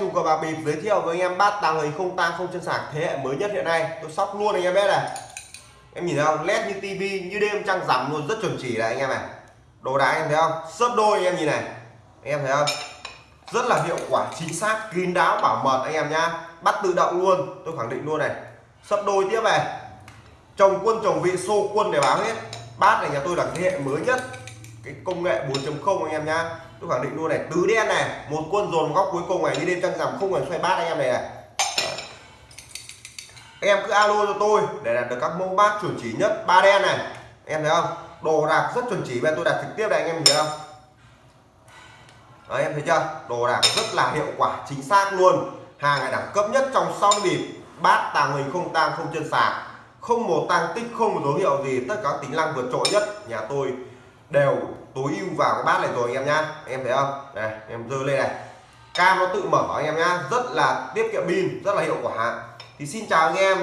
chủ cờ bạc bịp giới thiệu với anh em bát tàng hình không tang, không chân sạc thế hệ mới nhất hiện nay. Tôi sóc luôn anh em biết này. Em nhìn thấy không? Led như tivi như đêm, trăng rằm luôn, rất chuẩn chỉ này anh em này. Đồ đá anh em thấy không? Sấp đôi anh em nhìn này. Anh em thấy không? Rất là hiệu quả, chính xác, kín đáo, bảo mật anh em nhá. Bắt tự động luôn, tôi khẳng định luôn này. Sấp đôi tiếp này. Chồng quân chồng vị, xô quân để báo hết. Bát này nhà tôi là thế hệ mới nhất. Cái công nghệ 4.0 anh em nhá tôi khẳng định luôn này tứ đen này một quân dồn góc cuối cùng này đi đêm trăng rằm không cần xoay bát anh em này này. Anh em cứ alo cho tôi để đạt được các mẫu bát chuẩn chỉ nhất ba đen này. Em thấy không? Đồ đạc rất chuẩn chỉ bên tôi đặt trực tiếp đây anh em thấy không? Đấy, em thấy chưa? Đồ đạc rất là hiệu quả chính xác luôn. Hàng này đẳng cấp nhất trong song bịp bát tàng hình không tang không chân sạc. Không một tăng tích không một dấu hiệu gì tất cả tính năng vượt trội nhất. Nhà tôi đều tối ưu vào cái bát này rồi anh em nhá. Em thấy không? Này, em dơ lên này. Cam nó tự mở anh em nhá. Rất là tiết kiệm pin, rất là hiệu quả. Thì xin chào anh em.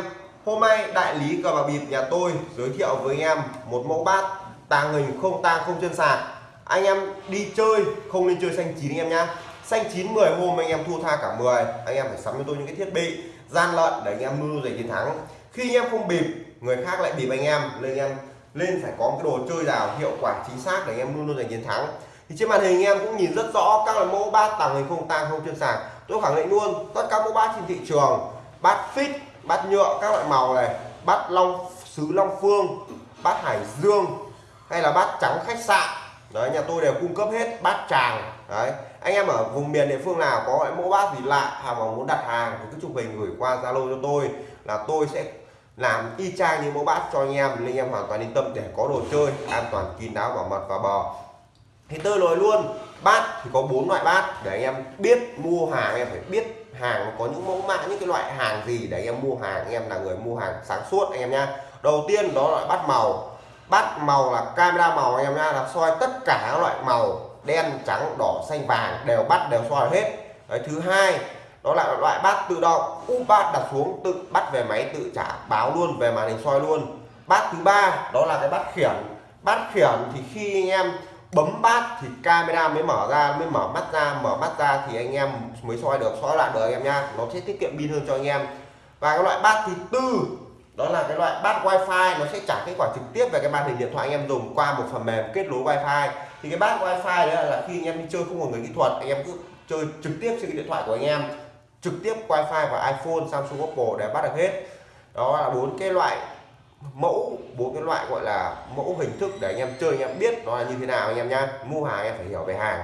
Hôm nay đại lý cờ bạc bịp nhà tôi giới thiệu với anh em một mẫu bát tàng hình không tang, không chân sạc. Anh em đi chơi, không nên chơi xanh chín anh em nhá. Xanh chín 10 hôm anh em thua tha cả 10 anh em phải sắm cho tôi những cái thiết bị gian lận để anh em mưu giành chiến thắng. Khi anh em không bịp, người khác lại bịp anh em. Nên anh em lên phải có cái đồ chơi nào hiệu quả, chính xác để anh em luôn luôn giành chiến thắng. Thì trên màn hình anh em cũng nhìn rất rõ các loại mẫu bát tàng hình không tang, không chuyên sạc tôi khẳng định luôn, tất cả mẫu bát trên thị trường, bát fit bát nhựa, các loại màu này, bát long sứ long phương, bát hải dương, hay là bát trắng khách sạn. Đấy, nhà tôi đều cung cấp hết bát tràng. Đấy, anh em ở vùng miền địa phương nào có mẫu bát gì lạ hoặc mà muốn đặt hàng, thì cứ chụp hình gửi qua zalo cho tôi, là tôi sẽ làm y chang như mẫu bát cho anh em nên anh em hoàn toàn yên tâm để có đồ chơi an toàn kín đáo bảo mật và bò. Thì tôi nói luôn bát thì có bốn loại bát để anh em biết mua hàng anh em phải biết hàng có những mẫu mã những cái loại hàng gì để anh em mua hàng anh em là người mua hàng sáng suốt anh em nhá. Đầu tiên đó là bát màu. Bát màu là camera màu anh em nhá là soi tất cả các loại màu đen trắng đỏ xanh vàng đều bắt đều soi hết. Đấy, thứ hai đó là loại bát tự động. Úp bát đặt xuống, tự bắt về máy tự trả báo luôn, về màn hình soi luôn. Bát thứ ba, đó là cái bát khiển. Bát khiển thì khi anh em bấm bát thì camera mới mở ra, mới mở mắt ra. Mở mắt ra thì anh em mới soi được, soi lại được anh em nha nó sẽ tiết kiệm pin hơn cho anh em. Và cái loại bát thứ tư, đó là cái loại bát wifi. Nó sẽ trả kết quả trực tiếp về cái màn hình điện thoại anh em dùng qua một phần mềm kết nối wifi. Thì cái bát wifi đấy là khi anh em đi chơi không có người kỹ thuật, anh em cứ chơi trực tiếp trên cái điện thoại của anh em trực tiếp wifi và iphone samsung oppo để bắt được hết. Đó là bốn cái loại mẫu bốn cái loại gọi là mẫu hình thức để anh em chơi anh em biết nó là như thế nào anh em nhá. Mua hàng anh em phải hiểu về hàng.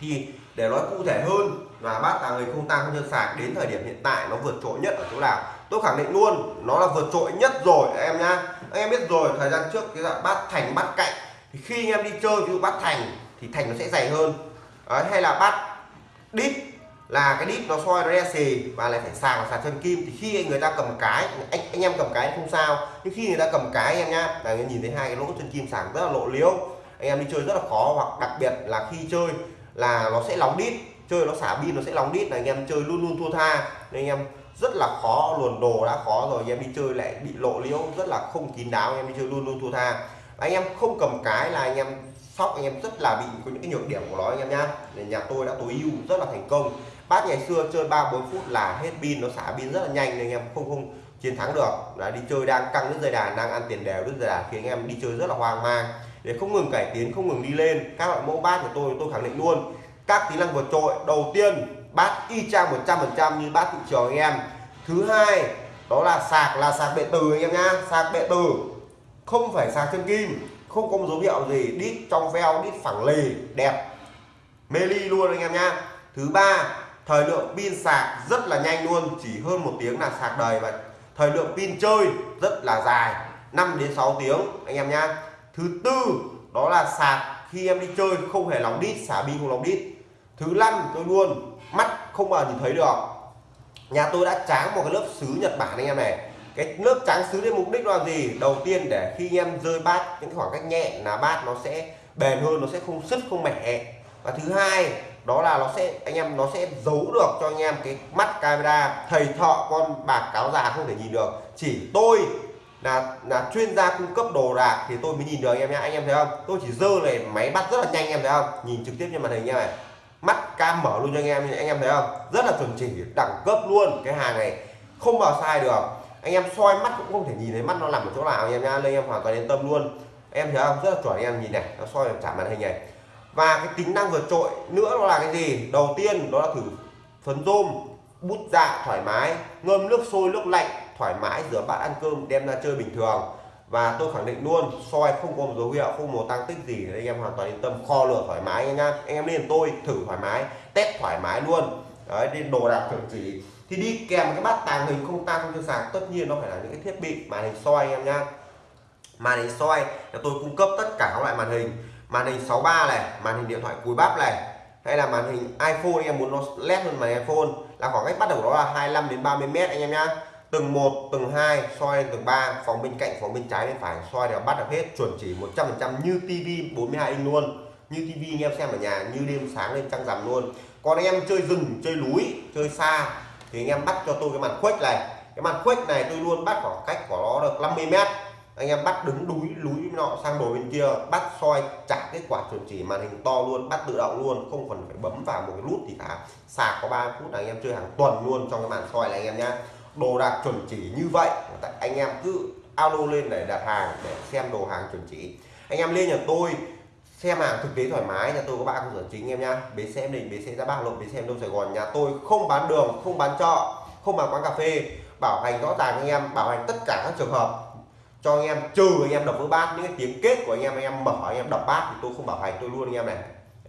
Thì để nói cụ thể hơn là bát tàng người không tăng không chân sạc đến thời điểm hiện tại nó vượt trội nhất ở chỗ nào? Tôi khẳng định luôn nó là vượt trội nhất rồi em nhá. Anh em biết rồi thời gian trước cái dạng bát thành bát cạnh thì khi anh em đi chơi ví dụ bát thành thì thành nó sẽ dày hơn. Đấy, hay là bát đít là cái đít nó soi nó đe xì và lại phải sàng và sạc chân kim. Thì khi người ta cầm cái, anh anh em cầm cái không sao. Nhưng khi người ta cầm cái anh em nhá, là nhìn thấy hai cái lỗ chân kim sàng rất là lộ liễu. Anh em đi chơi rất là khó hoặc đặc biệt là khi chơi là nó sẽ nóng đít. Chơi nó xả pin nó sẽ nóng đít là anh em chơi luôn luôn thua tha. Nên anh em rất là khó, luồn đồ đã khó rồi. Anh em đi chơi lại bị lộ liễu, rất là không kín đáo. Anh em đi chơi luôn luôn thua tha. Anh em không cầm cái là anh em sóc, anh em rất là bị có những cái nhược điểm của nó anh em nhá. Nhà tôi đã tối ưu rất là thành công bát ngày xưa chơi ba, bốn phút là hết pin, nó xả pin rất là nhanh nên anh em không không chiến thắng được. Là đi chơi đang căng đứt dây đàn, đang ăn tiền đều đứt dây đàn, khiến anh em đi chơi rất là hoang mang. Để không ngừng cải tiến, không ngừng đi lên, các loại mẫu bát của tôi tôi khẳng định luôn, các tính năng vượt trội, đầu tiên bát y chang 100% như bát thị trường anh em. Thứ hai, đó là sạc là sạc bệ từ anh em nhá, sạc bệ từ. Không phải sạc chân kim, không có một dấu hiệu gì, đít trong veo, đít phẳng lì đẹp. Mê ly luôn anh em nhá. Thứ ba thời lượng pin sạc rất là nhanh luôn, chỉ hơn một tiếng là sạc đầy và thời lượng pin chơi rất là dài 5 đến 6 tiếng, anh em nhá. Thứ tư, đó là sạc khi em đi chơi, không hề nóng đít, xả pin không nóng đít. Thứ năm, tôi luôn, mắt không bao nhìn thấy được. Nhà tôi đã tráng một cái lớp sứ Nhật Bản anh em này. Cái lớp trắng sứ để mục đích là gì? Đầu tiên để khi em rơi bát, những khoảng cách nhẹ là bát nó sẽ bền hơn, nó sẽ không sứt, không mẻ. Và thứ hai đó là nó sẽ, anh em nó sẽ giấu được cho anh em cái mắt camera. Thầy thọ con bạc cáo già không thể nhìn được. Chỉ tôi là là chuyên gia cung cấp đồ đạc thì tôi mới nhìn được anh em nhé anh em thấy không? Tôi chỉ dơ này, máy bắt rất là nhanh, anh em thấy không? Nhìn trực tiếp trên màn hình nha này mắt cam mở luôn cho anh em anh em thấy không? Rất là chuẩn chỉ, đẳng cấp luôn cái hàng này. Không bao sai được. Anh em soi mắt cũng không thể nhìn thấy mắt nó nằm ở chỗ nào, anh em nhá. Nên em hoàn toàn yên tâm luôn. Em thấy không? Rất là chuẩn, anh em nhìn này, nó soi trả màn hình này và cái tính năng vượt trội nữa đó là cái gì? Đầu tiên đó là thử phấn rôm, bút dạ thoải mái, ngâm nước sôi, nước lạnh, thoải mái, rửa bát ăn cơm, đem ra chơi bình thường. Và tôi khẳng định luôn, soi không có một dấu hiệu, không một tăng tích gì, anh em hoàn toàn yên tâm, kho lửa thoải mái anh em anh em lên tôi, thử thoải mái, test thoải mái luôn. Đấy đi đồ đạc chuẩn chỉ. Thì đi kèm cái bát tàng hình không tăng không cho sạc tất nhiên nó phải là những cái thiết bị màn hình soi anh em nha màn hình soi là tôi cung cấp tất cả các loại màn hình màn hình 63 này, màn hình điện thoại cùi bắp này, hay là màn hình iPhone anh em muốn nó led hơn màn iPhone, là khoảng cách bắt đầu đó là 25 đến 30 mét anh em nhá. Từng một, từng hai, soi lên từng ba, phòng bên cạnh, phòng bên trái, bên phải, soi đều bắt được hết, chuẩn chỉ 100% như tivi 42 inch luôn. Như tivi anh em xem ở nhà, như đêm sáng lên trăng rằm luôn. Còn anh em chơi rừng, chơi núi, chơi xa, thì anh em bắt cho tôi cái màn khuếch này. Cái màn khuếch này tôi luôn bắt khoảng cách của nó được 50 mét anh em bắt đứng đúi lúi nọ sang đồ bên kia, bắt soi trả kết quả chuẩn chỉ màn hình to luôn, bắt tự động luôn, không cần phải bấm vào một cái nút gì cả sạc có 3 phút là anh em chơi hàng tuần luôn trong cái màn soi này anh em nhá. Đồ đạc chuẩn chỉ như vậy anh em cứ alo lên để đặt hàng, để xem đồ hàng chuẩn chỉ. Anh em lên nhà tôi, xem hàng thực tế thoải mái, nhà tôi có ba cơ sở chính em nhá. Bến xe đình bến xe ra ba lộ bến xe đông, sài gòn, nhà tôi không bán đường, không bán trọ, không bán quán cà phê. Bảo hành rõ ràng anh em, bảo hành tất cả các trường hợp cho anh em, trừ anh em đọc vỡ bát, những cái tiếng kết của anh em anh em mở anh em đọc bát thì tôi không bảo hành, tôi luôn anh em này.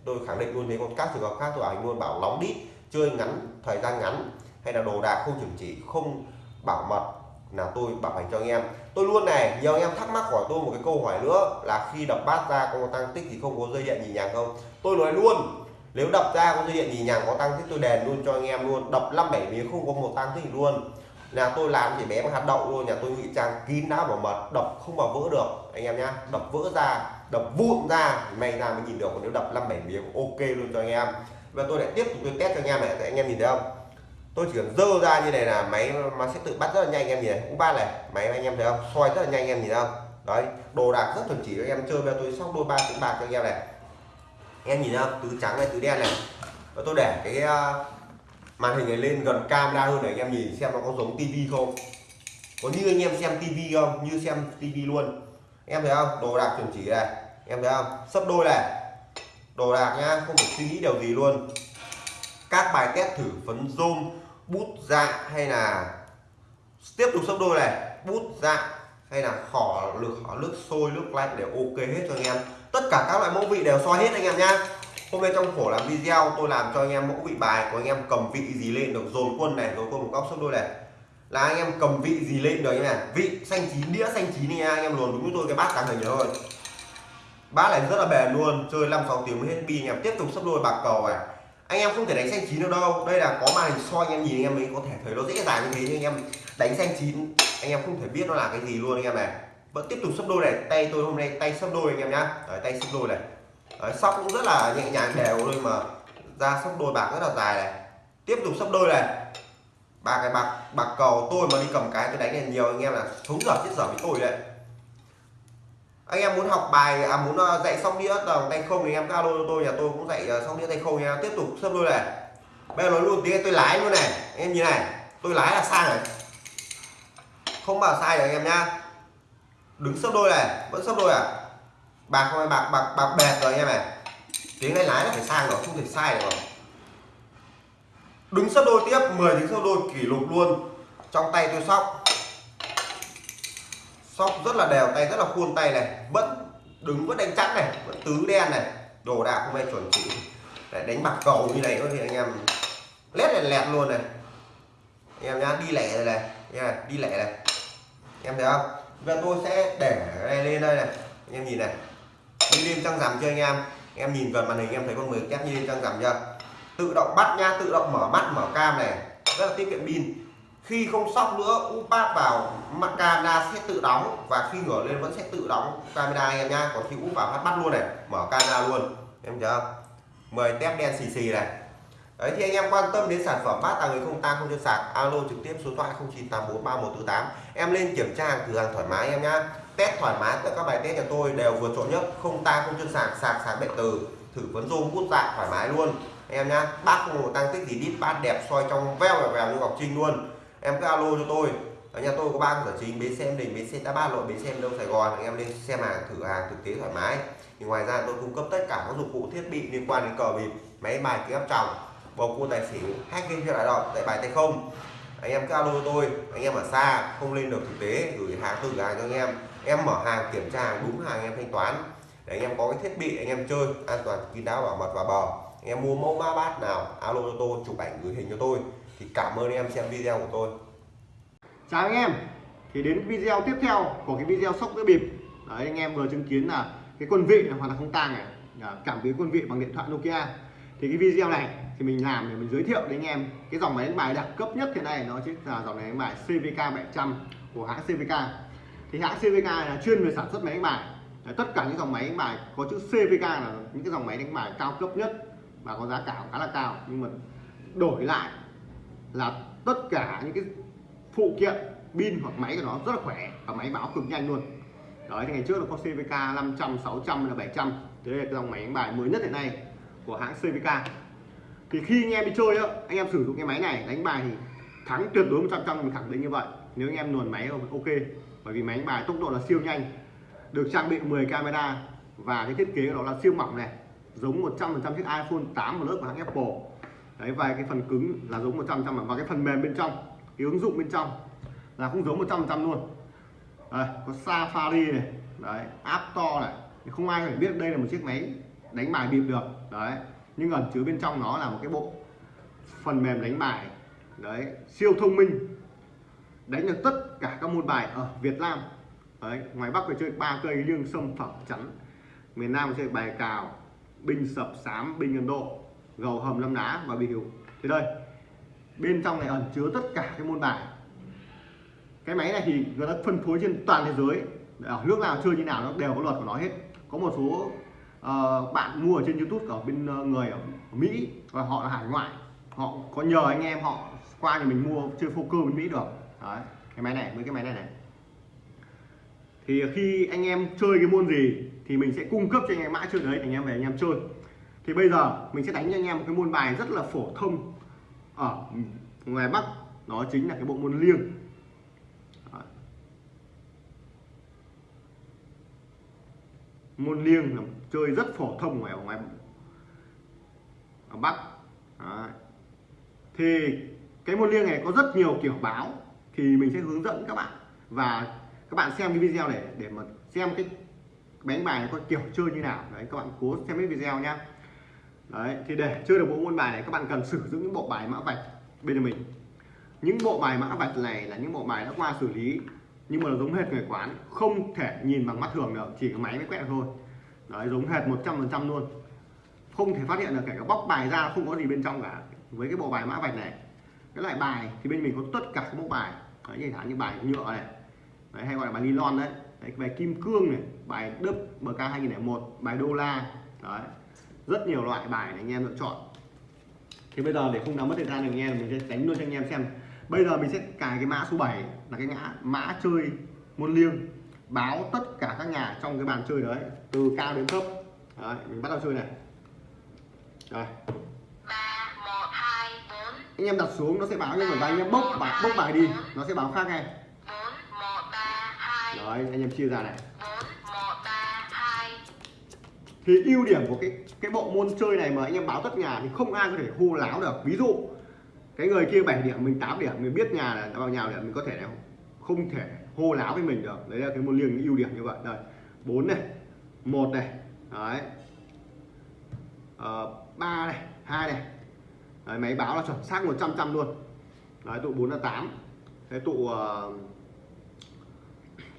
Tôi khẳng định luôn thế, còn các trường hợp khác tôi bảo hành luôn, bảo nóng đít, chơi ngắn, thời gian ngắn, hay là đồ đạc không chuẩn chỉ, không bảo mật, là tôi bảo hành cho anh em. Tôi luôn này, nhiều anh em thắc mắc hỏi tôi một cái câu hỏi nữa, là khi đập bát ra có tăng tích thì không có dây điện nhì nhàng không? Tôi nói luôn, nếu đập ra có dây điện nhì nhàng, có tăng tích tôi đèn luôn cho anh em luôn. Đập năm bảy miếng không có một tăng tích luôn là tôi làm chỉ bé bằng hạt đậu luôn nhà tôi ngụy trang kín đáo bảo mật, đập không mà vỡ được. Anh em nhá, đập vỡ ra, đập vụn ra may ra mới nhìn được, còn nếu đập năm bảy miếng, ok luôn cho anh em. Và tôi lại tiếp tục tôi test cho anh em này, anh em nhìn thấy không? Tôi chỉ cần dơ ra như này là máy nó sẽ tự bắt rất là nhanh, anh em nhìn này, cũng ba này, máy anh em thấy không? Soi rất là nhanh, anh em nhìn thấy không? Đấy, đồ đạc rất chuẩn chỉ cho anh em chơi bây tôi sóc đôi ba tiếng bạc cho anh em này. Anh em nhìn thấy không? Tứ trắng này, tứ đen này. Và tôi để cái à, màn hình này lên gần camera hơn để anh em nhìn xem nó có giống tivi không. Có như anh em xem tivi không? Như xem tivi luôn. Em thấy không? Đồ đạc chuẩn chỉ này. Em thấy không? Sấp đôi này. Đồ đạc nhá, không phải suy nghĩ điều gì luôn. Các bài test thử phấn zoom bút dạ hay là tiếp tục sấp đôi này. Bút dạ hay là khỏ lực khỏ nước sôi nước lạnh đều ok hết cho anh em. Tất cả các loại mẫu vị đều soi hết anh em nhá hôm nay trong khổ làm video tôi làm cho anh em mẫu vị bài của anh em cầm vị gì lên được dồn quân này dồn quân một góc sấp đôi này là anh em cầm vị gì lên được như này vị xanh chín đĩa xanh chín này anh em luồn đúng với tôi cái bát tàng hình rồi bát này rất là bền luôn chơi 5 6 tiếng mới hết pin anh em tiếp tục sấp đôi bạc cầu này anh em không thể đánh xanh chín được đâu đây là có màn hình soi anh em nhìn anh em mới có thể thấy nó dễ dàng như thế nhưng anh em đánh xanh chín anh em không thể biết nó là cái gì luôn anh em này vẫn tiếp tục sấp đôi này tay tôi hôm nay tay sấp đôi anh em nhá tay sấp đôi này Đấy, sóc cũng rất là nhẹ nhàng đều thôi mà. Ra sóc đôi bạc rất là dài này. Tiếp tục sóc đôi này. Ba cái bạc bạc cầu tôi mà đi cầm cái tôi đánh này nhiều anh em là thúng dở chết dở với tôi đấy. Anh em muốn học bài à muốn à, dạy xong đĩa tầng tay không thì em alo cho tôi nhà tôi cũng dạy à, sóc xong đĩa tay không nha. Tiếp tục sấp đôi này. Bây giờ nói luôn tiếng tôi lái luôn này. Em nhìn này tôi lái là sai này không bảo sai được anh em nhá đứng sấp đôi này vẫn sấp đôi à? Bạc không bạc bạc bạc bẹt rồi anh em này tiếng này lái là phải sang rồi, không thể sai được rồi. Đứng sấp đôi tiếp 10 tiếng sấp đôi, kỷ lục luôn. Trong tay tôi sóc. Sóc rất là đều, tay rất là khuôn tay này. Vẫn đứng, vẫn đánh chắc này, vẫn tứ đen này. Đồ đạc không ai chuẩn chỉ. Để đánh bạc cầu như này thì anh em lét này lẹt luôn này. Anh em nhá, đi lẻ này này. Nha, đi lẻ này. Em thấy không? Bây tôi sẽ để này lên đây này. Anh em nhìn này đi lên trăng rằm cho anh em? Em nhìn gần màn hình em thấy con mười kép như lên trăng rằm chưa? Tự động bắt nha tự động mở mắt, mở cam này. Rất là tiết kiệm pin. Khi không sóc nữa úp bát vào mặt camera sẽ tự đóng và khi ngửa lên vẫn sẽ tự đóng camera em nha còn khi úp vào phát bắt luôn này, mở camera luôn. Em chưa? Mời tép đen xì xì này. Đấy, thì anh em quan tâm đến sản phẩm bát tàng người không tăng không cho sạc, alo trực tiếp số thoại 09843148 em lên kiểm tra hàng cửa hàng thoải mái em nhá test thoải mái tất các bài test nhà tôi đều vượt trội nhất. Không ta không chân sạc sạc sạc điện từ thử vấn rôm, bút dạng thoải mái luôn. Em nhá, bác không tăng tích gì đít, bát đẹp soi trong veo và vèo như ngọc trinh luôn. Em cứ alo cho tôi. Ở nhà tôi có ba cửa chính bến xe em đình, bến xe đá ba lộ, bến xe đông sài gòn. Anh em lên xem hàng, thử hàng thực tế thoải mái. Thì ngoài ra tôi cung cấp tất cả các dụng cụ, thiết bị liên quan đến cờ bịp, máy bài kính áp tròng, bầu cua tài xỉu, hack game chơi đại đội tại bài tay không. Anh em cứ alo cho tôi, anh em ở xa, không lên được thực tế, gửi hàng, thử hàng cho anh em em mở hàng kiểm tra hàng đúng hàng em thanh toán. Để anh em có cái thiết bị anh em chơi, an toàn kín đáo, bảo mật và bờ. Anh em mua mẫu mã bát nào, alo cho tôi, chụp ảnh gửi hình cho tôi. Thì cảm ơn em xem video của tôi. Chào anh em. Thì đến video tiếp theo của cái video sóc đĩa bịp. Đấy, anh em vừa chứng kiến là cái quân vị là hoàn toàn không tang này. Cảm biến quân vị bằng điện thoại Nokia. Thì cái video này thì mình làm để mình giới thiệu đến anh em cái dòng máy đánh bài đẳng cấp nhất hiện nay. Nó chính là dòng máy đánh bài CVK 700 của hãng CVK thì hãng CVK là chuyên về sản xuất máy đánh bài. Đấy, tất cả những dòng máy đánh bài có chữ CVK là những cái dòng máy đánh bài cao cấp nhất và có giá cả khá là cao. Nhưng mà đổi lại là tất cả những cái phụ kiện pin hoặc máy của nó rất là khỏe và máy báo cực nhanh luôn. Đấy thì ngày trước nó có CVK 500 600 là 700 thế đây là cái dòng máy đánh bài mới nhất hiện nay của hãng CVK thì khi anh em đi chơi á anh em sử dụng cái máy này đánh bài thì thắng tuyệt đối 100 trăm mình khẳng định như vậy. Nếu anh em luồn máy ok bởi vì máy đánh bài tốc độ là siêu nhanh được trang bị 10 camera và cái thiết kế của nó là siêu mỏng này giống 100% chiếc iPhone 8 Plus của hãng Apple. Đấy và cái phần cứng là giống 100% và cái phần mềm bên trong cái ứng dụng bên trong là cũng giống 100% luôn. Đây, có Safari này đấy App Store này. Không ai phải biết đây là một chiếc máy đánh bài bịp được đấy. Nhưng ẩn chứa bên trong nó là một cái bộ phần mềm đánh bài đấy siêu thông minh đánh được tất cả các môn bài ở Việt Nam. Đấy ngoài Bắc phải chơi ba cây liêng sâm phẩm chắn. Miền Nam chơi bài cào binh sập sám binh Ấn Độ gầu hầm lâm đá và bị hiểu. Thế đây bên trong này ẩn chứa tất cả các môn bài. Cái máy này thì người ta phân phối trên toàn thế giới. Ở nước nào chơi như nào nó đều có luật của nó hết. Có một số uh, bạn mua ở trên YouTube ở bên uh, người ở Mỹ và họ là hải ngoại. Họ có nhờ anh em họ qua thì mình mua chơi poker bên Mỹ được đấy, cái máy này, với cái máy này này. Thì khi anh em chơi cái môn gì thì mình sẽ cung cấp cho anh em mã chơi đấy, anh em về anh em chơi. Thì bây giờ mình sẽ đánh cho anh em một cái môn bài rất là phổ thông. Ở ngoài Bắc, đó chính là cái bộ môn liêng. Môn liêng là chơi rất phổ thông ngoài ở ngoài ở Bắc. Đấy. thì cái môn liêng này có rất nhiều kiểu báo thì mình sẽ hướng dẫn các bạn và các bạn xem cái video này để mà xem cái đánh bài này có kiểu chơi như nào. Đấy, các bạn cố xem cái video nhá. Đấy, thì để chơi được bộ môn bài này, các bạn cần sử dụng những bộ bài mã vạch bên mình. Những bộ bài mã vạch này là những bộ bài đã qua xử lý, nhưng mà nó giống hệt người quán, không thể nhìn bằng mắt thường được, chỉ có máy mới quẹt thôi. Đấy, giống hệt 100% luôn. Không thể phát hiện được, kể cả bóc bài ra không có gì bên trong cả. Với cái bộ bài mã vạch này, cái loại bài thì bên mình có tất cả các bộ bài đấy như thả như bài nhựa này. Đấy, hay gọi là bài nylon đấy, đấy bài kim cương này bài đức bk 2001 bài đô la. Đấy rất nhiều loại bài để anh em lựa chọn. Thì bây giờ để không làm mất thời gian được anh em mình sẽ đánh luôn cho anh em xem. Bây giờ mình sẽ cài cái mã số 7 là cái ngã mã chơi môn liêng. Báo tất cả các nhà trong cái bàn chơi đấy từ cao đến thấp. Đấy, mình bắt đầu chơi này. Rồi anh em đặt xuống nó sẽ báo nhưng mà anh em bốc bài bốc bài đi. Nó sẽ báo khác ngay đấy anh em chia ra này. Thì ưu điểm của cái cái bộ môn chơi này mà anh em báo tất nhà thì không ai có thể hô láo được. Ví dụ cái người kia 7 điểm mình 8 điểm mình biết nhà là vào nhà điểm mình có thể không thể hô láo với mình được. Đấy là cái môn liêng ưu điểm như vậy. Đây bốn này một này đấy. Ờ, ba này hai này đấy, máy báo là chuẩn xác 100 trăm luôn. Đấy tụ 4 là 8 cái tụ uh,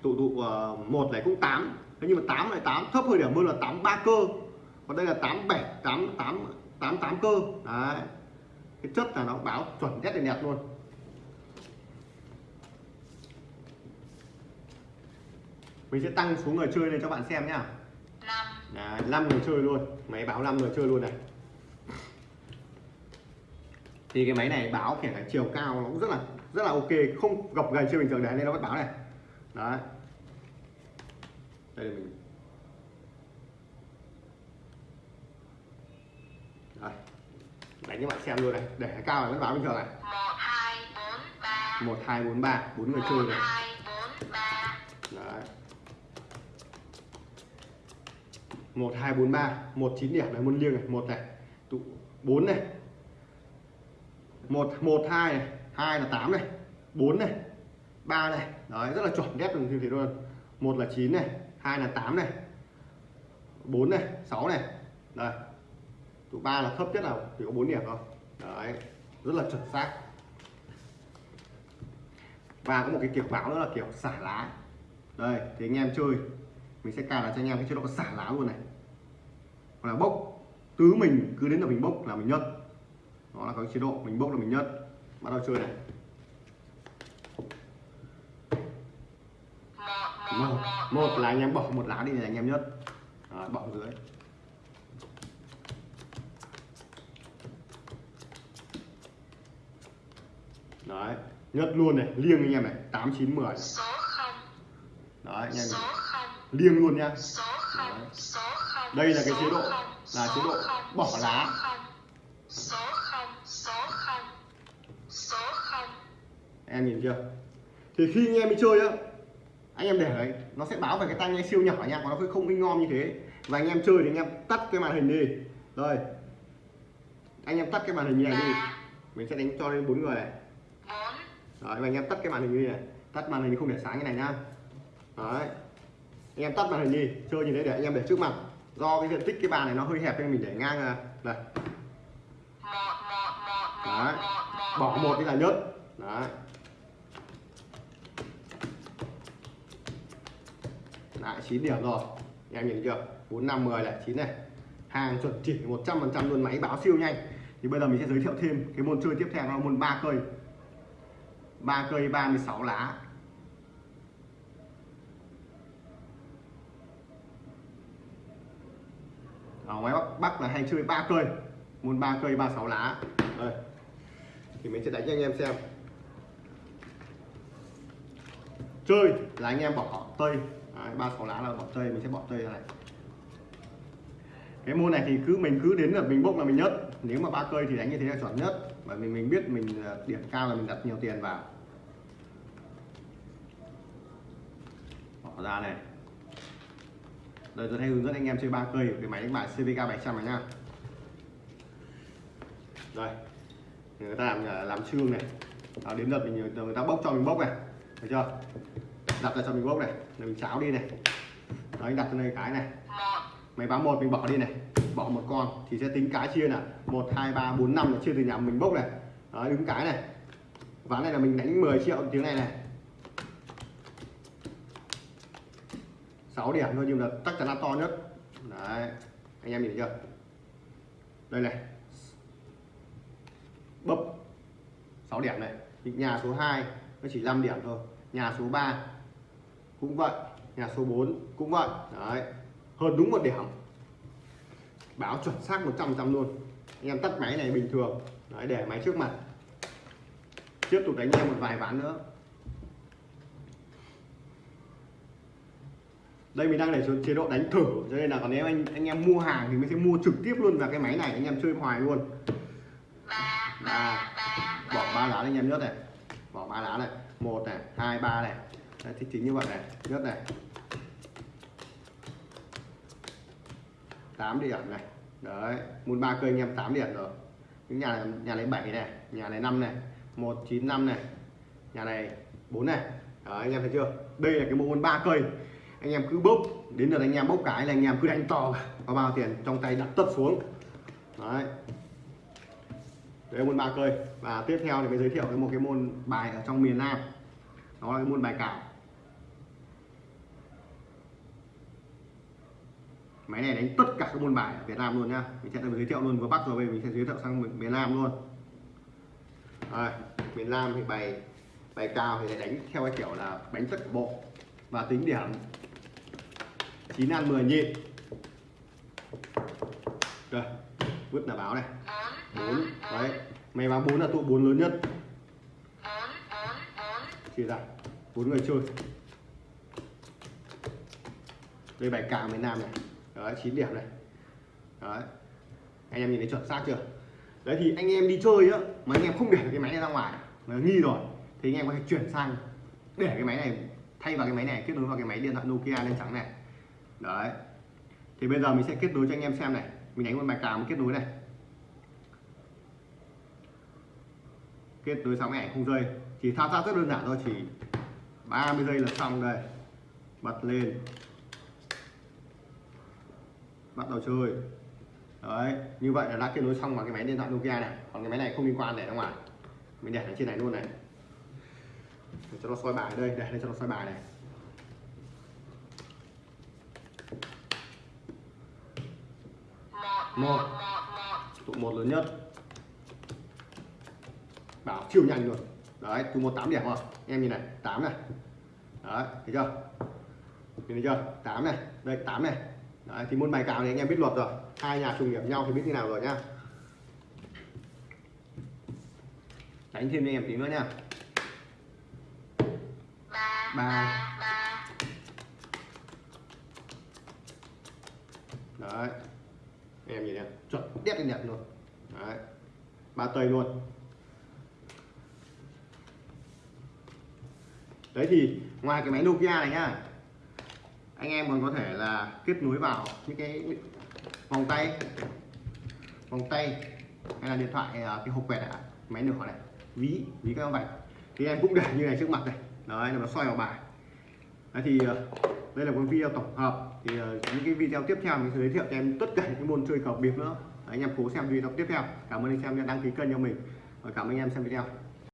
tụ tụ uh, một này cũng 8 thế nhưng mà 8 lại 8 thấp hơi điểm hơn là 8 ba cơ. Còn đây là 87 8 8 8 8 cơ. Đấy. Cái chất là nó báo chuẩn nhất đẹp luôn. Mình sẽ tăng số người chơi lên cho bạn xem nhá. Đấy, 5 người chơi luôn. Máy báo 5 người chơi luôn này thì cái máy này báo kể cả chiều cao nó cũng rất là rất là ok. Không gập gầy chưa bình thường đấy nên nó vẫn báo này. Đấy. Đây là mình. Đây. Đánh cho bạn xem luôn này. Để cao này vẫn báo bình thường này. Một, hai, bốn, ba. Bốn người chơi này. Đấy. Một, hai, bốn, ba. Một, chín điểm. Này môn liêng này. Một này. Tụ bốn này một một, hai này, hai là tám này, bốn này, ba này. Đấy, rất là chuẩn ghép được như thế luôn. Một là chín này, hai là tám này, bốn này, sáu này. Đây. Tụ ba là thấp nhất là chỉ có bốn điểm thôi. Đấy, rất là chuẩn xác. Và có một cái kiểu báo nữa là kiểu xả lá. Đây, thì anh em chơi. Mình sẽ cài đặt cho anh em cái chế độ xả lá luôn này. Hoặc là bốc. Cứ mình, cứ đến là mình bốc là mình nhất đó là có cái chế độ mình bốc là mình nhất bắt đầu chơi này. Một một là anh em bỏ một lá đi là anh em nhất đó, bỏ dưới. Đấy nhất luôn này liêng anh em này tám chín mười. Đấy anh em này. liêng luôn nha. Đây là cái chế độ, là chế độ bỏ lá. không, số không số không số không em nhìn chưa? Thì khi anh em đi chơi á anh em để đấy nó sẽ báo về cái tai nghe siêu nhỏ nha còn nó không minh ngon như thế. Và anh em chơi thì anh em tắt cái màn hình đi. Rồi anh em tắt cái màn hình như này đi. Ba mình sẽ đánh cho lên bốn người này. Đấy và anh em tắt cái màn hình như này. Tắt màn hình không để sáng như này nhá đấy. Anh em tắt màn hình đi. Chơi như thế để anh em để trước mặt. Do cái diện tích cái bàn này nó hơi hẹp nên mình để ngang à, một Đấy. bỏ một. đi là nhất đấy lại 9 điểm rồi. Em nhìn chưa 4 5 10 này 9 này. Hàng chuẩn chỉ 100 phần trăm luôn máy báo siêu nhanh. Thì bây giờ mình sẽ giới thiệu thêm cái môn chơi tiếp theo là môn ba cây. Ba cây 36 lá. Ở ngoài Bắc, Bắc là hay chơi ba cây. Môn ba cây 36 lá. Đây. Thì mình sẽ đánh cho anh em xem. Chơi là anh em bỏ tây ba sáu lá là bỏ tây mình sẽ bỏ tây ra này. Cái môn này thì cứ mình cứ đến là mình bốc là mình nhất nếu mà ba cây thì đánh như thế là chuẩn nhất. Bởi vì mình biết mình à, điểm cao là mình đặt nhiều tiền vào. Bỏ ra này. Đây tôi hay hướng dẫn anh em chơi ba cây cái máy đánh bài CVK 700 này nha. Đây. Người ta làm à, làm chương này. À, đến lượt mình người ta bốc cho mình bốc này. Thấy chưa? Đặt ra cho mình bốc này là mình cháo đi này. Đấy đặt cho đây cái này. Máy báo một mình bỏ đi này. Bỏ một con thì sẽ tính cái chia là một hai ba bốn năm là chia từ nhà mình bốc này. Đấy, đứng cái này. Ván này là mình đánh 10 triệu tiếng này này. 6 điểm thôi nhưng là chắc chắn là to nhất. Đấy anh em nhìn thấy chưa? Đây này. Bấp 6 điểm này. Nhà số 2 nó chỉ 5 điểm thôi. Nhà số 3 cũng vậy nhà số 4 cũng vậy. Đấy hơn đúng một điểm. Báo chuẩn xác 100 trăm luôn. Anh em tắt máy này bình thường. Đấy, để máy trước mặt. Tiếp tục đánh em một vài ván nữa. Đây mình đang để chế độ đánh thử. Cho nên là còn nếu anh anh em mua hàng thì mình sẽ mua trực tiếp luôn vào cái máy này. Anh em chơi hoài luôn. Ba ba ba bỏ ba lá anh em nhất này. Bỏ ba lá này. Một này hai ba này. Đấy, thì chính như vậy này nhất này 8 điểm này. Đấy muốn ba cây anh em 8 điểm rồi. Những nhà này, nhà này 7 này nhà này 5 này 195 này nhà này 4 này. Đấy, anh em thấy chưa? Đây là cái bộ môn ba cây. Anh em cứ bốc đến lượt anh em bốc cái là anh em cứ đánh to có bao tiền trong tay đặt tất xuống. Đấy. Đấy môn ba cây. Và tiếp theo thì mới giới thiệu cái một cái môn bài ở trong miền Nam. Đó là cái môn bài cào. Máy này đánh tất cả các môn bài ở Việt Nam luôn nhá. Mình sẽ giới thiệu luôn vừa Bắc rồi bây mình sẽ giới thiệu sang miền- Nam luôn. À, miền Nam thì bài bài cao thì lại đánh theo cái kiểu là đánh tất cả bộ và tính điểm. 9 ăn 10 nhịn rồi vứt là báo này. Bốn đấy. Mày báo bốn là tụ bốn lớn nhất. Chia ra bốn người chơi. Đây bài cào miền Nam này đấy 9 điểm này. Đấy. Anh em nhìn thấy chuẩn xác chưa? Đấy thì anh em đi chơi á mà anh em không để cái máy này ra ngoài nó nghi rồi thì anh em có thể chuyển sang để cái máy này thay vào cái máy này kết nối vào cái máy điện thoại Nokia lên trắng này. Đấy. Thì bây giờ mình sẽ kết nối cho anh em xem này. Mình đánh một bài cào kết nối này. Kết nối xong ảnh không rơi, chỉ thao tác rất đơn giản thôi chỉ 30 giây là xong đây. Bật lên bắt đầu chơi. Đấy như vậy là đã kết nối xong vào cái máy điện thoại Nokia này. Còn cái máy này không liên quan để ra ngoài. Mình để ở trên này luôn này. Để cho nó soi bài đây để cho nó soi bài này. Một. Tụ một lớn nhất. Bảo siêu nhanh luôn. Đấy tụ một tám điểm rồi. Em nhìn này 8 này. Đấy thấy chưa? Nhìn thấy chưa? 8 này. Đây 8 này đấy, thì môn bài cào thì anh em biết luật rồi. Hai nhà trùng điểm nhau thì biết như nào rồi nhá. Đánh thêm cho anh em tí nữa nha ba. Ba. đấy. Em nhìn nhá chuẩn đét lên đẹp luôn. Đấy. Ba tây luôn. Đấy thì, ngoài cái máy Nokia này nhá anh em còn có thể là kết nối vào những cái vòng tay vòng tay hay là điện thoại ờ, cái hộp quẹt này máy nửa này ví ví các vạch thì em cũng để như này trước mặt này. Đấy là nó xoay vào bài. Đấy thì ờ, đây là một video tổng hợp. Thì ờ, những cái video tiếp theo mình sẽ giới thiệu cho em tất cả những môn chơi cờ bịp nữa. Đấy, anh em cố xem video tiếp theo. Cảm ơn anh em đã đăng ký kênh cho mình. Và cảm ơn anh em xem video.